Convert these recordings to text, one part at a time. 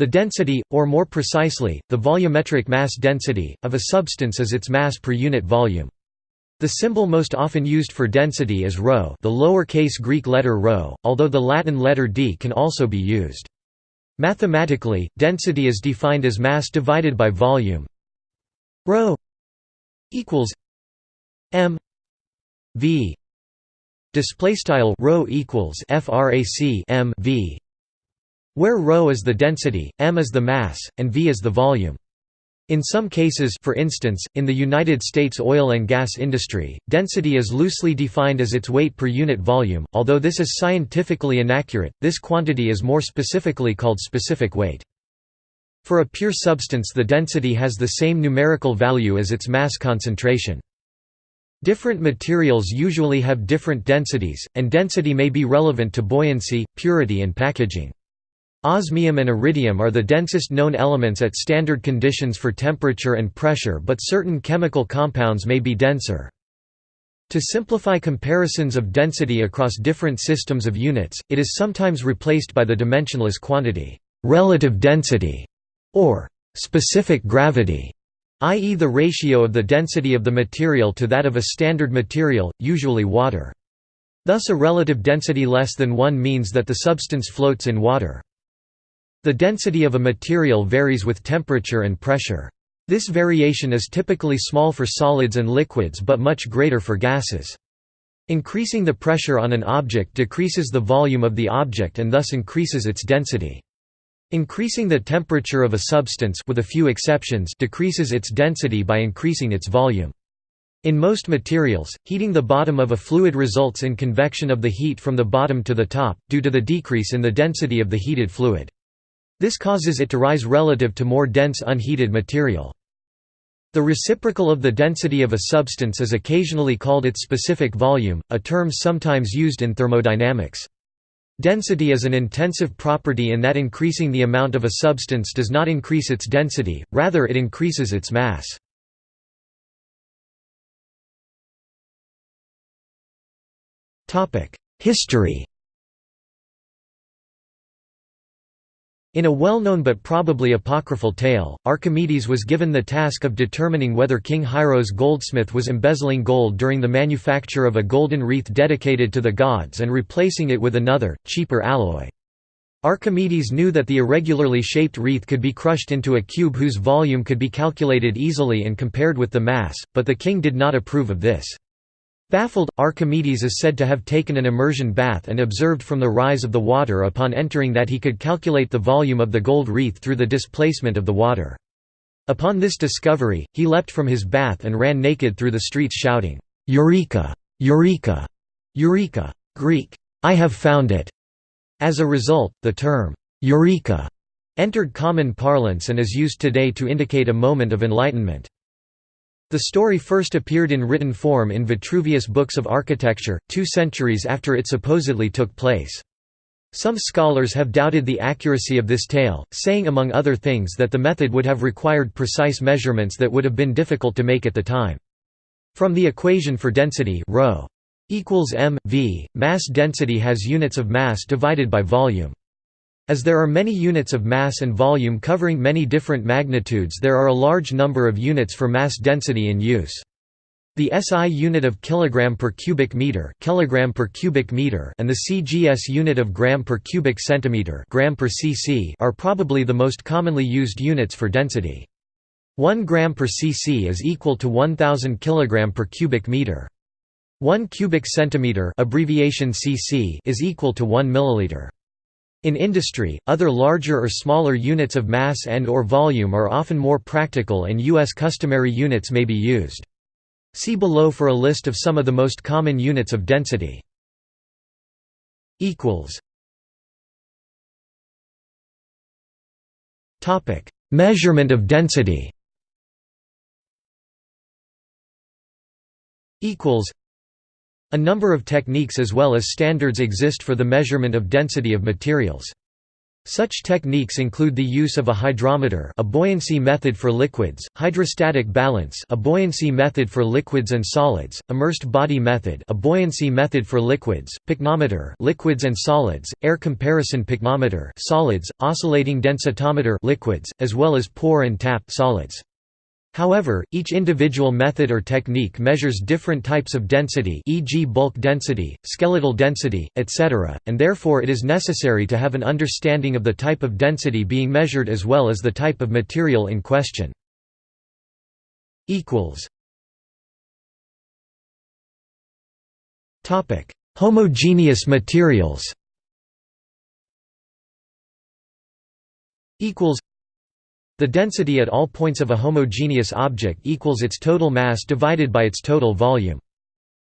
The density, or more precisely, the volumetric mass density, of a substance is its mass per unit volume. The symbol most often used for density is rho the lowercase Greek letter rho, although the Latin letter d can also be used. Mathematically, density is defined as mass divided by volume rho equals m v display style equals frac m v where ρ is the density, m is the mass, and v is the volume. In some cases for instance, in the United States oil and gas industry, density is loosely defined as its weight per unit volume, although this is scientifically inaccurate, this quantity is more specifically called specific weight. For a pure substance the density has the same numerical value as its mass concentration. Different materials usually have different densities, and density may be relevant to buoyancy, purity and packaging. Osmium and iridium are the densest known elements at standard conditions for temperature and pressure but certain chemical compounds may be denser. To simplify comparisons of density across different systems of units, it is sometimes replaced by the dimensionless quantity, relative density, or specific gravity, i.e. the ratio of the density of the material to that of a standard material, usually water. Thus a relative density less than 1 means that the substance floats in water. The density of a material varies with temperature and pressure. This variation is typically small for solids and liquids but much greater for gases. Increasing the pressure on an object decreases the volume of the object and thus increases its density. Increasing the temperature of a substance with a few exceptions decreases its density by increasing its volume. In most materials, heating the bottom of a fluid results in convection of the heat from the bottom to the top, due to the decrease in the density of the heated fluid. This causes it to rise relative to more dense unheated material. The reciprocal of the density of a substance is occasionally called its specific volume, a term sometimes used in thermodynamics. Density is an intensive property in that increasing the amount of a substance does not increase its density, rather it increases its mass. History In a well-known but probably apocryphal tale, Archimedes was given the task of determining whether King Hiero's goldsmith was embezzling gold during the manufacture of a golden wreath dedicated to the gods and replacing it with another, cheaper alloy. Archimedes knew that the irregularly shaped wreath could be crushed into a cube whose volume could be calculated easily and compared with the mass, but the king did not approve of this. Baffled, Archimedes is said to have taken an immersion bath and observed from the rise of the water upon entering that he could calculate the volume of the gold wreath through the displacement of the water. Upon this discovery, he leapt from his bath and ran naked through the streets shouting, "'Eureka! Eureka! Eureka! Greek, I have found it!' As a result, the term, "'Eureka' entered common parlance and is used today to indicate a moment of enlightenment. The story first appeared in written form in Vitruvius' Books of Architecture, two centuries after it supposedly took place. Some scholars have doubted the accuracy of this tale, saying among other things that the method would have required precise measurements that would have been difficult to make at the time. From the equation for density ρ equals m, v, mass density has units of mass divided by volume. As there are many units of mass and volume covering many different magnitudes there are a large number of units for mass density in use. The SI unit of kilogram per cubic meter, kilogram per cubic meter, and the CGS unit of gram per cubic centimeter, gram per cc, are probably the most commonly used units for density. 1 gram per cc is equal to 1000 kilogram per cubic meter. 1 cubic centimeter, abbreviation cc, is equal to 1 milliliter. In industry, other larger or smaller units of mass and or volume are often more practical and U.S. customary units may be used. See below for a list of some of the most common units of density. Measurement of density a number of techniques as well as standards exist for the measurement of density of materials. Such techniques include the use of a hydrometer a buoyancy method for liquids, hydrostatic balance a buoyancy method for liquids and solids, immersed body method a buoyancy method for liquids, pycnometer liquids and solids, air comparison pycnometer solids, oscillating densitometer liquids, as well as pour and tap solids. However, each individual method or technique measures different types of density e.g. bulk density, skeletal density, etc., and therefore it is necessary to have an understanding of the type of density being measured as well as the type of material in question. Homogeneous materials the density at all points of a homogeneous object equals its total mass divided by its total volume.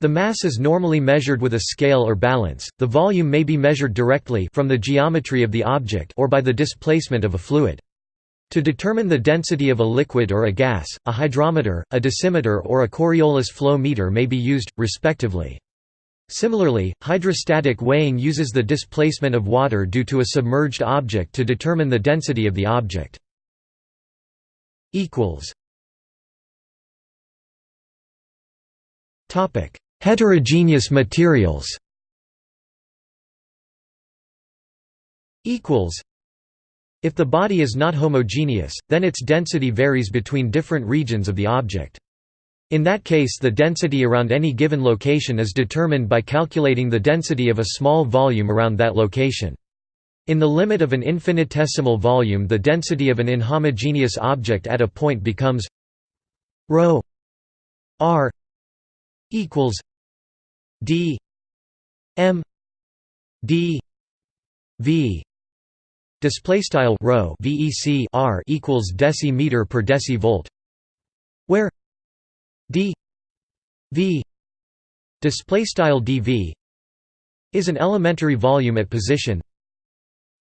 The mass is normally measured with a scale or balance, the volume may be measured directly from the geometry of the object or by the displacement of a fluid. To determine the density of a liquid or a gas, a hydrometer, a dasymeter or a Coriolis flow meter may be used, respectively. Similarly, hydrostatic weighing uses the displacement of water due to a submerged object to determine the density of the object equals Topic: Heterogeneous materials. Equals. If the body is not homogeneous, then its density varies between different regions of the object. In that case the density around any given location is determined by calculating the density of a small volume around that location. In the limit of an infinitesimal volume the density of an inhomogeneous object at a point becomes ρ r equals d m d v. Display style rho vec r equals decimeter per decivolt where d v. Display style dv is an elementary volume at position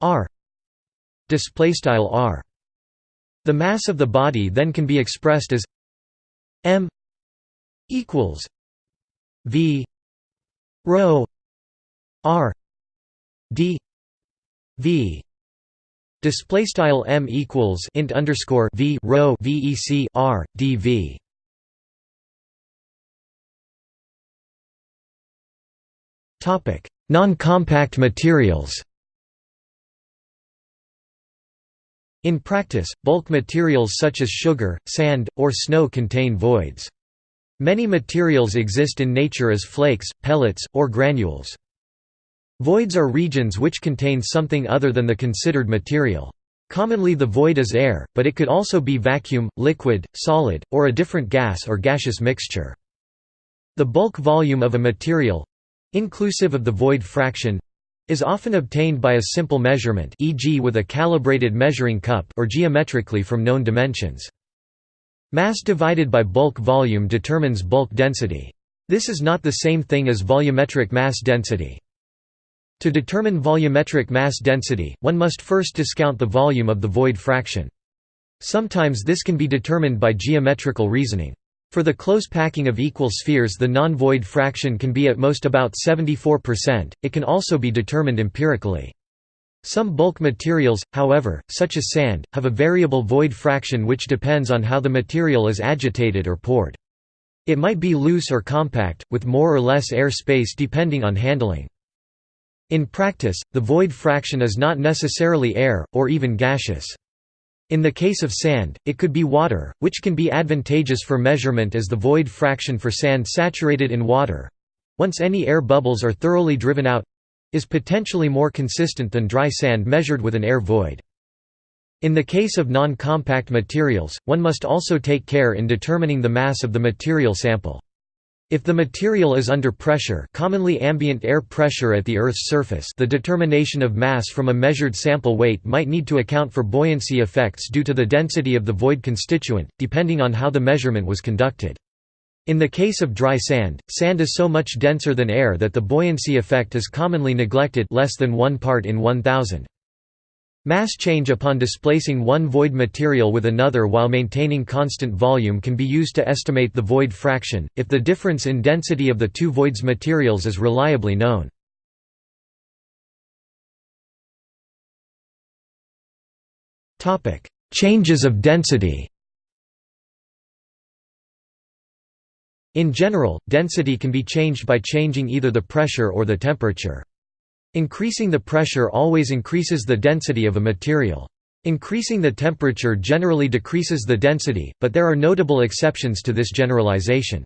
r. Display style r. The mass of the body then can be expressed as m equals v rho r d v. Display style m equals int underscore v rho vec r dv topic. Non-compact materials In practice, bulk materials such as sugar, sand, or snow contain voids. Many materials exist in nature as flakes, pellets, or granules. Voids are regions which contain something other than the considered material. Commonly the void is air, but it could also be vacuum, liquid, solid, or a different gas or gaseous mixture. The bulk volume of a material—inclusive of the void fraction is often obtained by a simple measurement e.g. with a calibrated measuring cup or geometrically from known dimensions. Mass divided by bulk volume determines bulk density. This is not the same thing as volumetric mass density. To determine volumetric mass density, one must first discount the volume of the void fraction. Sometimes this can be determined by geometrical reasoning. For the close packing of equal spheres the non-void fraction can be at most about 74%, it can also be determined empirically. Some bulk materials, however, such as sand, have a variable void fraction which depends on how the material is agitated or poured. It might be loose or compact, with more or less air space depending on handling. In practice, the void fraction is not necessarily air, or even gaseous. In the case of sand, it could be water, which can be advantageous for measurement as the void fraction for sand saturated in water—once any air bubbles are thoroughly driven out—is potentially more consistent than dry sand measured with an air void. In the case of non-compact materials, one must also take care in determining the mass of the material sample. If the material is under pressure commonly ambient air pressure at the Earth's surface the determination of mass from a measured sample weight might need to account for buoyancy effects due to the density of the void constituent, depending on how the measurement was conducted. In the case of dry sand, sand is so much denser than air that the buoyancy effect is commonly neglected less than 1 part in 1000. Mass change upon displacing one void material with another while maintaining constant volume can be used to estimate the void fraction, if the difference in density of the two voids materials is reliably known. Changes of density. In general, density can be changed by changing either the pressure or the temperature. Increasing the pressure always increases the density of a material. Increasing the temperature generally decreases the density, but there are notable exceptions to this generalization.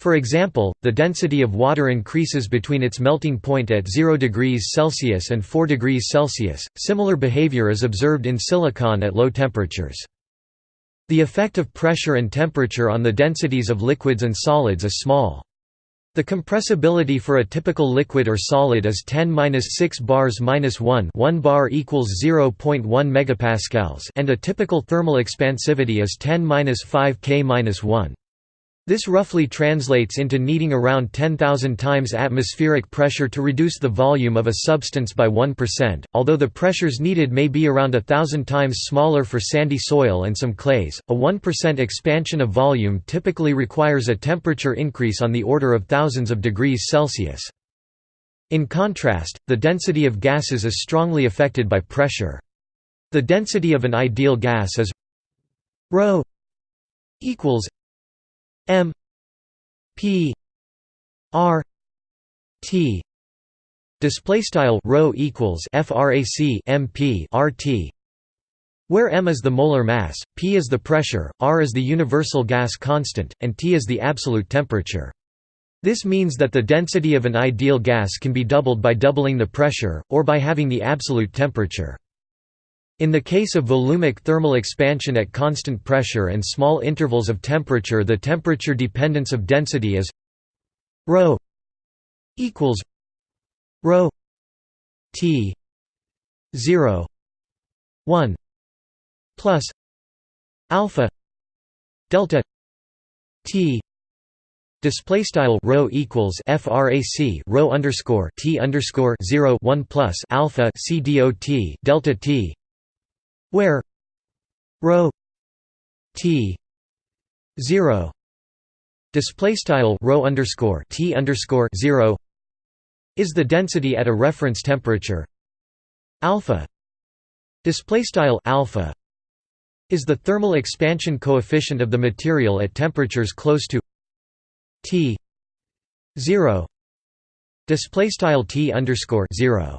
For example, the density of water increases between its melting point at 0 degrees Celsius and 4 degrees Celsius. Similar behavior is observed in silicon at low temperatures. The effect of pressure and temperature on the densities of liquids and solids is small. The compressibility for a typical liquid or solid is 10-6 bars minus 1 1 bar equals 0.1 megapascals and a typical thermal expansivity is 10-5 K minus 1. This roughly translates into needing around 10,000 times atmospheric pressure to reduce the volume of a substance by 1%, although the pressures needed may be around a thousand times smaller for sandy soil and some clays. A 1% expansion of volume typically requires a temperature increase on the order of thousands of degrees Celsius. In contrast, the density of gases is strongly affected by pressure. The density of an ideal gas is ρ equals M P R T display style rho equals frac MP RT where m is the molar mass, p is the pressure, r is the universal gas constant, and T is the absolute temperature. This means that the density of an ideal gas can be doubled by doubling the pressure, or by having the absolute temperature. In the case of volumic thermal expansion at constant pressure and small intervals of temperature the temperature dependence of density is ρ equals ρ t 0 1 plus alpha delta t. Display style rho equals frac rho underscore t underscore zero one plus alpha c dot delta t where rho t 0 display style rho underscore t underscore 0 is the density at a reference temperature. Alpha display style alpha is the thermal expansion coefficient of the material at temperatures close to t 0 display style t underscore 0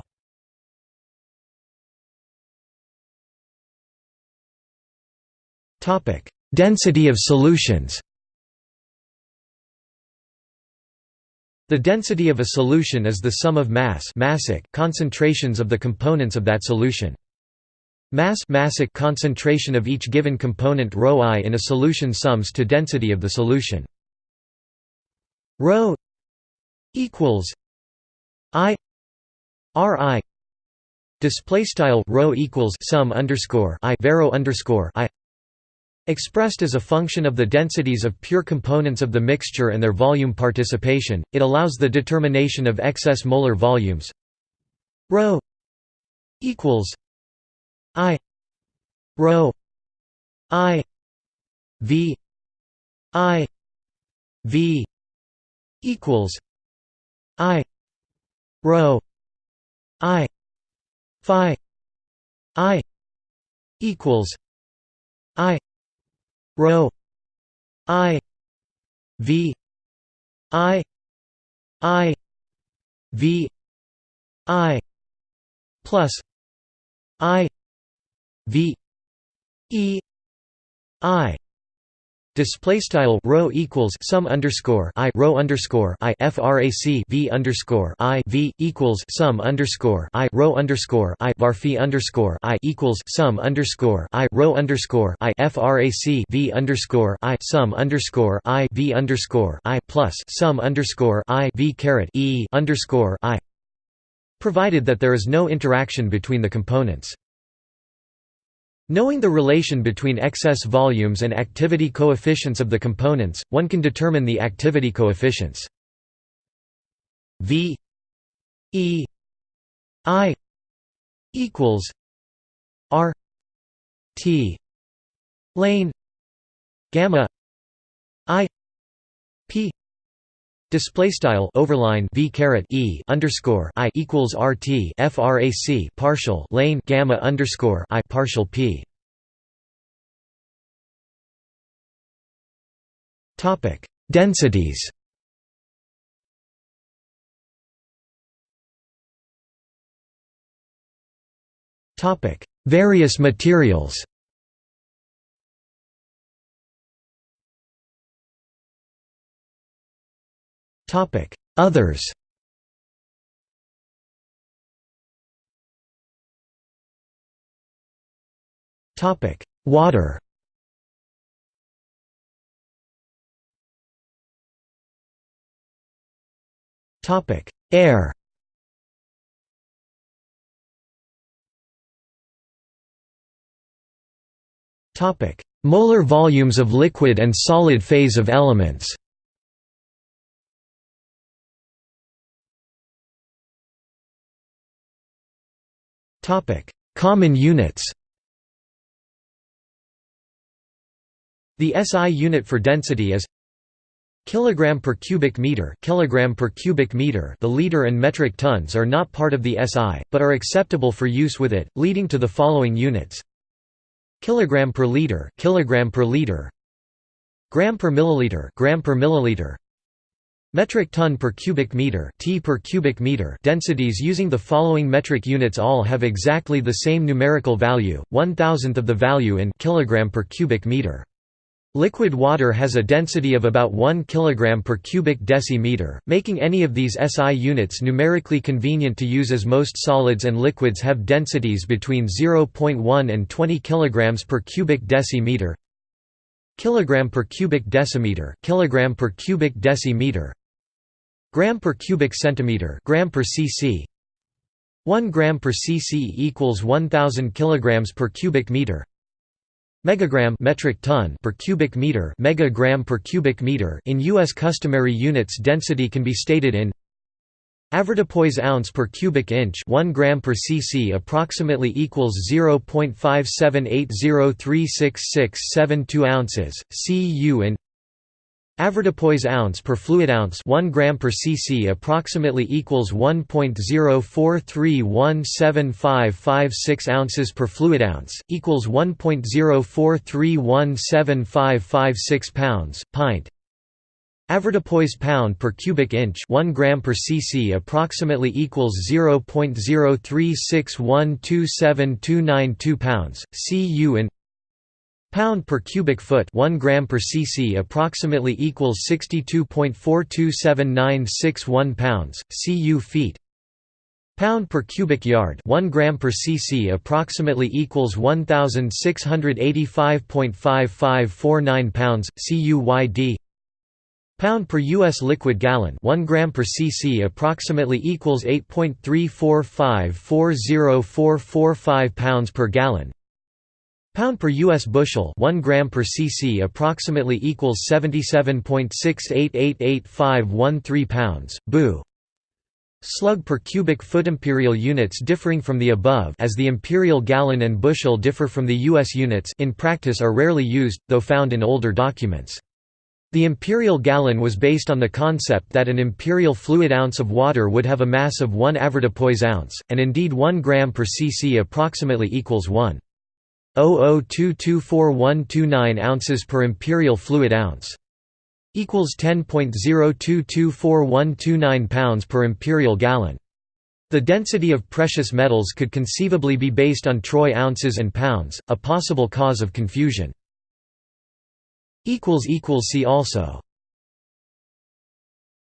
Topic: Density of solutions. The density of a solution is the sum of mass massic concentrations of the components of that solution. Mass massic concentration of each given component ρi in a solution sums to density of the solution. ρ equals i ri display style rho equals sum underscore i vero underscore i Expressed as a function of the densities of pure components of the mixture and their volume participation, it allows the determination of excess molar volumes. Ρ equals i ρ i v i v equals i rho i phi i equals rho i. V. I. I. V. I. Plus. I. V. E. I Display style rho equals sum underscore i rho underscore i frac v underscore i v equals sum underscore i rho underscore i varphi underscore i equals sum underscore i rho underscore i frac v underscore i sum underscore i v underscore i plus sum underscore i v caret e underscore i, provided that there is no interaction between the components. Knowing the relation between excess volumes and activity coefficients of the components, one can determine the activity coefficients. V E I equals R T lane gamma I Display style overline v caret e underscore i equals rt frac partial lane gamma underscore i partial p. Topic densities. Topic various materials. Others Water Topic: Air Topic: Molar volumes of liquid and solid phase of elements. Common units. The SI unit for density is kilogram per cubic meter kilogram per cubic meter the liter and metric tons are not part of the SI but are acceptable for use with it leading to the following units kilogram per liter kilogram per liter gram per milliliter gram per milliliter metric ton per cubic meter t per cubic meter densities using the following metric units all have exactly the same numerical value one thousandth of the value in kilogram per cubic meter Liquid water has a density of about 1 kg per cubic decimeter, making any of these SI units numerically convenient to use as most solids and liquids have densities between 0.1 and 20 kg per cubic decimeter. Kilogram per cubic decimeter, kilogram per cubic decimeter. Gram per cubic centimeter, gram per cc. 1 gram per cc equals 1000 kilograms per cubic meter. Megagram metric ton per cubic meter megagram per cubic meter in US customary units density can be stated in Avoirdupois ounce per cubic inch 1 gram per cc approximately equals 0.5780366672 ounces cu in Avoirdupois ounce per fluid ounce 1 gram per cc approximately equals 1.043175556 ounces per fluid ounce equals 1.043175556 pounds pint. Avoirdupois pound per cubic inch 1 gram per cc approximately equals 0.036127292 pounds cu in Pound per cubic foot 1 gram per cc approximately equals 62.427961 pounds, cu feet. Pound per cubic yard 1 gram per cc approximately equals 1685.5549 pounds, cu Pound per US liquid gallon 1 gram per cc approximately equals 8.345404445 pounds per gallon Pound per US bushel 1 gram per cc approximately equals 77.68888513 pounds, bu. Slug per cubic foot imperial units differing from the above as the imperial gallon and bushel differ from the US units in practice are rarely used, though found in older documents. The imperial gallon was based on the concept that an imperial fluid ounce of water would have a mass of 1 avoirdupois ounce, and indeed 1 gram per cc approximately equals 1. 0.0224129 ounces per imperial fluid ounce equals 10.0224129 pounds per imperial gallon. The density of precious metals could conceivably be based on troy ounces and pounds, a possible cause of confusion. See also